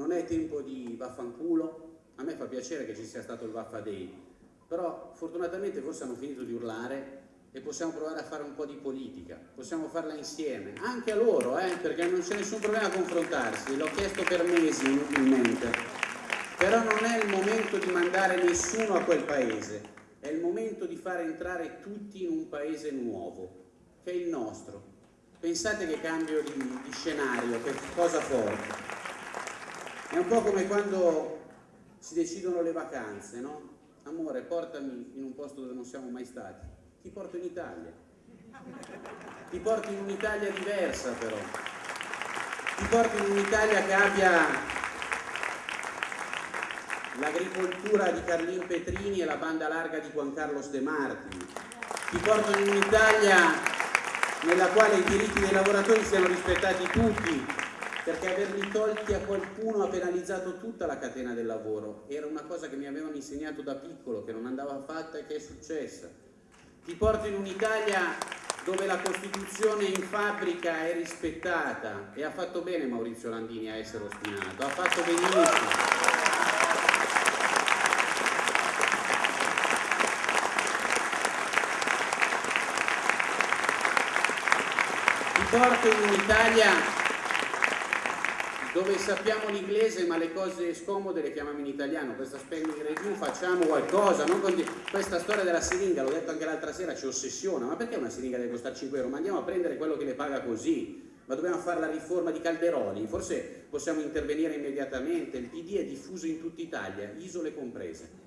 non è tempo di vaffanculo, a me fa piacere che ci sia stato il Vaffa Day, però fortunatamente forse hanno finito di urlare e possiamo provare a fare un po' di politica, possiamo farla insieme, anche a loro, eh, perché non c'è nessun problema a confrontarsi, l'ho chiesto per mesi inutilmente, però non è il momento di mandare nessuno a quel paese, è il momento di fare entrare tutti in un paese nuovo, che è il nostro. Pensate che cambio di, di scenario, che cosa forte. È un po' come quando si decidono le vacanze, no? Amore, portami in un posto dove non siamo mai stati. Ti porto in Italia. Ti porto in un'Italia diversa però. Ti porto in un'Italia che abbia l'agricoltura di Carlin Petrini e la banda larga di Juan Carlos De Martini. Ti porto in un'Italia nella quale i diritti dei lavoratori siano rispettati tutti, perché averli tolti a qualcuno ha penalizzato tutta la catena del lavoro. Era una cosa che mi avevano insegnato da piccolo, che non andava fatta e che è successa. Ti porto in un'Italia dove la Costituzione in fabbrica è rispettata e ha fatto bene Maurizio Landini a essere ostinato, ha fatto benissimo. porto in un'Italia dove sappiamo l'inglese ma le cose scomode le chiamiamo in italiano, questa spending review facciamo qualcosa, questa storia della siringa, l'ho detto anche l'altra sera, ci ossessiona, ma perché una siringa deve costare 5 euro? Ma andiamo a prendere quello che le paga così, ma dobbiamo fare la riforma di Calderoli, forse possiamo intervenire immediatamente, il PD è diffuso in tutta Italia, isole comprese.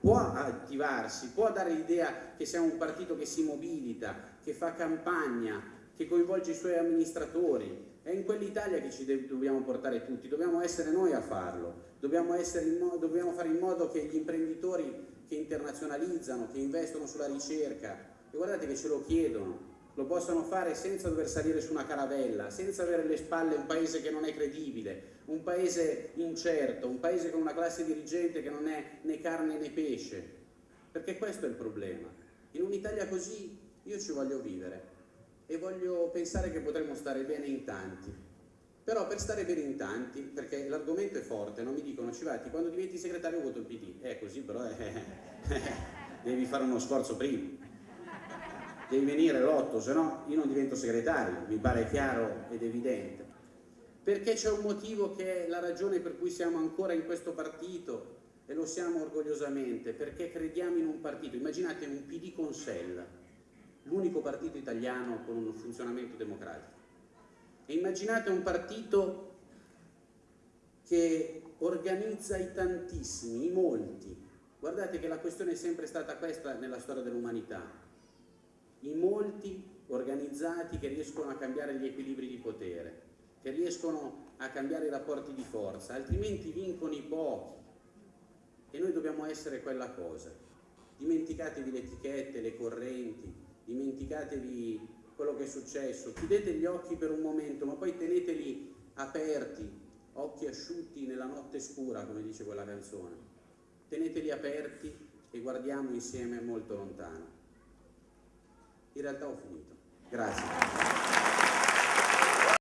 Può attivarsi, può dare l'idea che siamo un partito che si mobilita, che fa campagna, che coinvolge i suoi amministratori. È in quell'Italia che ci dobbiamo portare tutti, dobbiamo essere noi a farlo, dobbiamo, dobbiamo fare in modo che gli imprenditori che internazionalizzano, che investono sulla ricerca, e guardate che ce lo chiedono, lo possano fare senza dover salire su una caravella, senza avere alle spalle un paese che non è credibile, un paese incerto, un paese con una classe dirigente che non è né carne né pesce, perché questo è il problema. In un'Italia così io ci voglio vivere e voglio pensare che potremmo stare bene in tanti. Però per stare bene in tanti, perché l'argomento è forte, non mi dicono Civati, quando diventi segretario voto il PD. È così però eh, eh, devi fare uno sforzo prima. Devi venire l'otto, se no io non divento segretario, mi pare chiaro ed evidente. Perché c'è un motivo che è la ragione per cui siamo ancora in questo partito e lo siamo orgogliosamente, perché crediamo in un partito. Immaginate un PD con Sella, l'unico partito italiano con un funzionamento democratico. E immaginate un partito che organizza i tantissimi, i molti. Guardate che la questione è sempre stata questa nella storia dell'umanità. I molti organizzati che riescono a cambiare gli equilibri di potere, che riescono a cambiare i rapporti di forza, altrimenti vincono i pochi. E noi dobbiamo essere quella cosa. Dimenticatevi le etichette, le correnti, dimenticatevi quello che è successo, chiudete gli occhi per un momento, ma poi teneteli aperti, occhi asciutti nella notte scura, come dice quella canzone. Teneteli aperti e guardiamo insieme molto lontano. In realtà ho finito. Grazie.